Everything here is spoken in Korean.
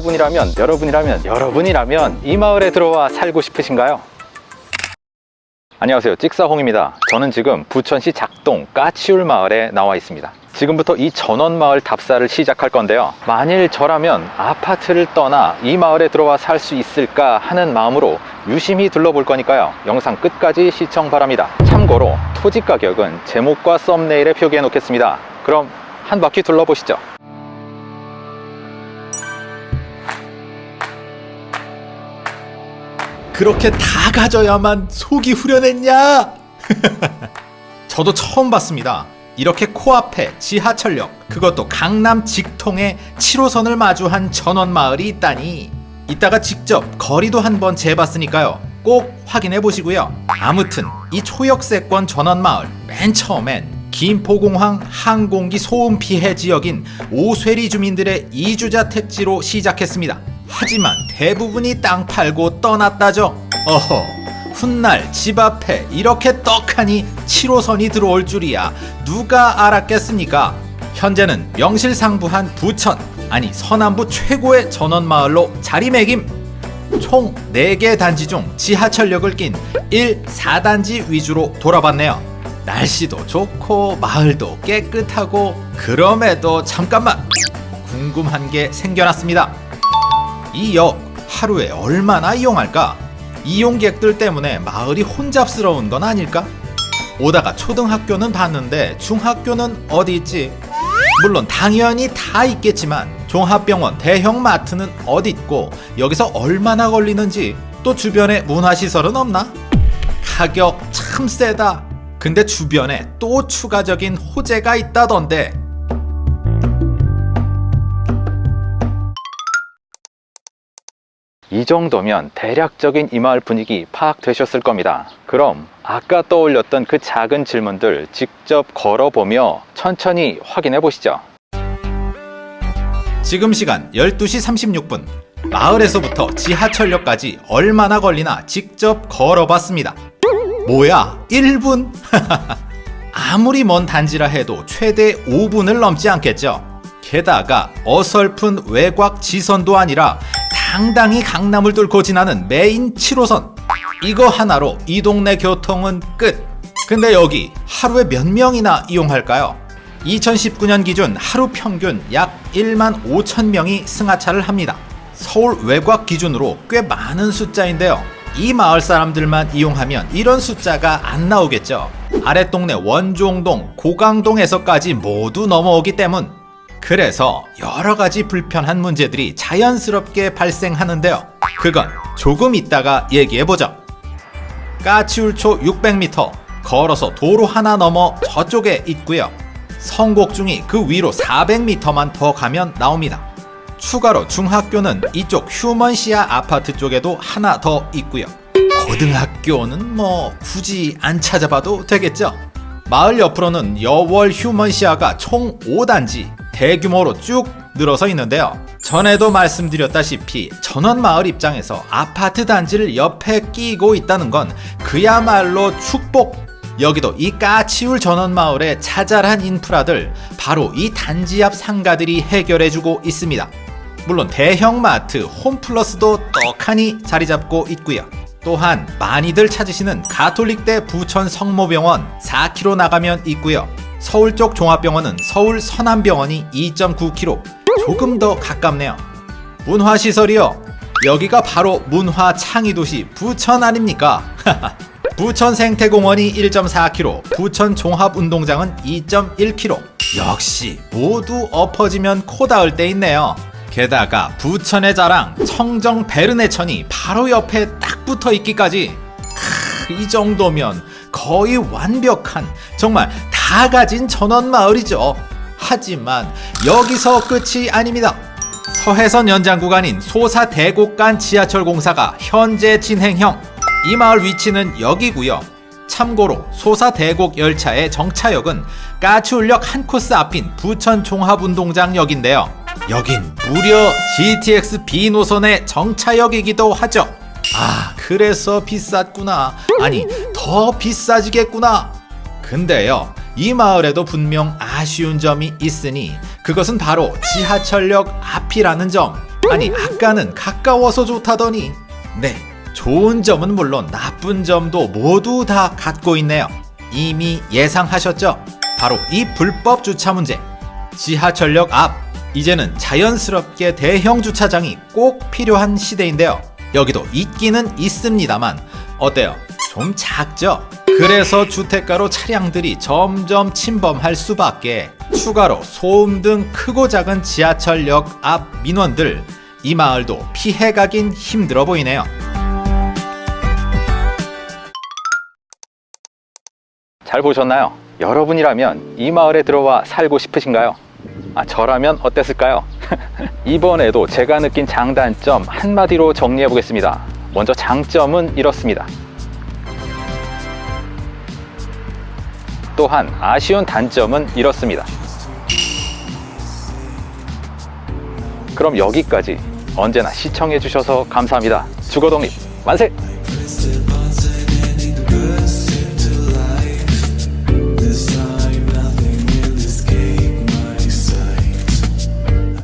여러분이라면 여러분이라면 여러분이라면 이 마을에 들어와 살고 싶으신가요? 안녕하세요. 찍사홍입니다. 저는 지금 부천시 작동 까치울 마을에 나와 있습니다. 지금부터 이 전원마을 답사를 시작할 건데요. 만일 저라면 아파트를 떠나 이 마을에 들어와 살 수 있을까 하는 마음으로 유심히 둘러볼 거니까요. 영상 끝까지 시청 바랍니다. 참고로 토지 가격은 제목과 썸네일에 표기해 놓겠습니다. 그럼 한 바퀴 둘러보시죠 그렇게 다 가져야만 속이 후련했냐? 저도 처음 봤습니다. 이렇게 코앞에 지하철역, 그것도 강남 직통에 7호선을 마주한 전원마을이 있다니. 이따가 직접 거리도 한번 재봤으니까요. 꼭 확인해 보시고요. 아무튼 이 초역세권 전원마을 맨 처음엔 김포공항 항공기 소음 피해 지역인 오쇠리 주민들의 이주자 택지로 시작했습니다. 하지만 대부분이 땅 팔고 떠났다죠. 어허, 훗날 집 앞에 이렇게 떡하니 7호선이 들어올 줄이야 누가 알았겠습니까? 현재는 명실상부한 부천, 아니 서남부 최고의 전원마을로 자리매김! 총 4개 단지 중 지하철역을 낀 1, 4단지 위주로 돌아봤네요. 날씨도 좋고 마을도 깨끗하고 그럼에도 잠깐만 궁금한 게 생겨났습니다. 이 역 하루에 얼마나 이용할까? 이용객들 때문에 마을이 혼잡스러운 건 아닐까? 오다가 초등학교는 봤는데 중학교는 어디 있지? 물론 당연히 다 있겠지만 종합병원, 대형마트는 어디 있고 여기서 얼마나 걸리는지 또 주변에 문화시설은 없나? 가격 참 세다. 근데 주변에 또 추가적인 호재가 있다던데 이 정도면 대략적인 이 마을 분위기 파악되셨을 겁니다. 그럼 아까 떠올렸던 그 작은 질문들 직접 걸어보며 천천히 확인해 보시죠. 지금 시간 12시 36분 마을에서부터 지하철역까지 얼마나 걸리나 직접 걸어봤습니다 뭐야 1분? 아무리 먼 단지라 해도 최대 5분을 넘지 않겠죠 게다가 어설픈 외곽 지선도 아니라 당당히 강남을 뚫고 지나는 메인 7호선 이거 하나로 이 동네 교통은 끝 근데 여기 하루에 몇 명이나 이용할까요? 2019년 기준 하루 평균 약 1만 5천 명이 승하차를 합니다. 서울 외곽 기준으로 꽤 많은 숫자인데요. 이 마을 사람들만 이용하면 이런 숫자가 안 나오겠죠. 아랫동네 원종동, 고강동에서까지 모두 넘어오기 때문. 그래서 여러 가지 불편한 문제들이 자연스럽게 발생하는데요. 그건 조금 있다가 얘기해보죠. 까치울초 600m 걸어서 도로 하나 넘어 저쪽에 있고요. 성곡중이 그 위로 400m만 더 가면 나옵니다. 추가로 중학교는 이쪽 휴먼시아 아파트 쪽에도 하나 더 있고요. 고등학교는 뭐 굳이 안 찾아봐도 되겠죠. 마을 옆으로는 여월 휴먼시아가 총 5단지 대규모로 쭉 늘어서 있는데요. 전에도 말씀드렸다시피 전원마을 입장에서 아파트 단지를 옆에 끼고 있다는 건 그야말로 축복 여기도 이 까치울 전원마을의 자잘한 인프라들 바로 이 단지 앞 상가들이 해결해주고 있습니다. 물론 대형마트 홈플러스도 떡하니 자리 잡고 있고요. 또한 많이들 찾으시는 가톨릭대 부천 성모병원 4km 나가면 있고요. 서울 쪽 종합병원은 서울 서남병원이 2.9km 조금 더 가깝네요. 문화시설이요. 여기가 바로 문화 창의 도시 부천 아닙니까? 부천 생태공원이 1.4km, 부천 종합운동장은 2.1km. 역시 모두 엎어지면 코 닿을 때 있네요. 게다가 부천의 자랑 청정 베르네천이 바로 옆에 딱 붙어 있기까지 크, 이 정도면 거의 완벽한 정말 다 가진 전원 마을이죠. 하지만 여기서 끝이 아닙니다. 서해선 연장 구간인 소사 대곡간 지하철 공사가 현재 진행형. 이 마을 위치는 여기고요. 참고로 소사 대곡 열차의 정차역은 까치울역 한 코스 앞인 부천 종합운동장역인데요. 여긴 무려 GTX B 노선의 정차역이기도 하죠. 아, 그래서 비쌌구나. 아니, 더 비싸지겠구나. 근데요, 이 마을에도 분명 아쉬운 점이 있으니 그것은 바로 지하철역 앞이라는 점. 아니 아까는 가까워서 좋다더니. 네 좋은 점은 물론 나쁜 점도 모두 다 갖고 있네요. 이미 예상하셨죠? 바로 이 불법 주차 문제. 지하철역 앞. 이제는 자연스럽게 대형 주차장이 꼭 필요한 시대인데요. 여기도 있기는 있습니다만 어때요? 좀 작죠? 그래서 주택가로 차량들이 점점 침범할 수밖에 추가로 소음 등 크고 작은 지하철역 앞 민원들 이 마을도 피해가긴 힘들어 보이네요. 잘 보셨나요? 여러분이라면 이 마을에 들어와 살고 싶으신가요? 아, 저라면 어땠을까요? 이번에도 제가 느낀 장단점 한마디로 정리해 보겠습니다. 먼저 장점은 이렇습니다. 또한 아쉬운 단점은 이렇습니다. 그럼 여기까지 언제나 시청해 주셔서 감사합니다. 주거독립 만세!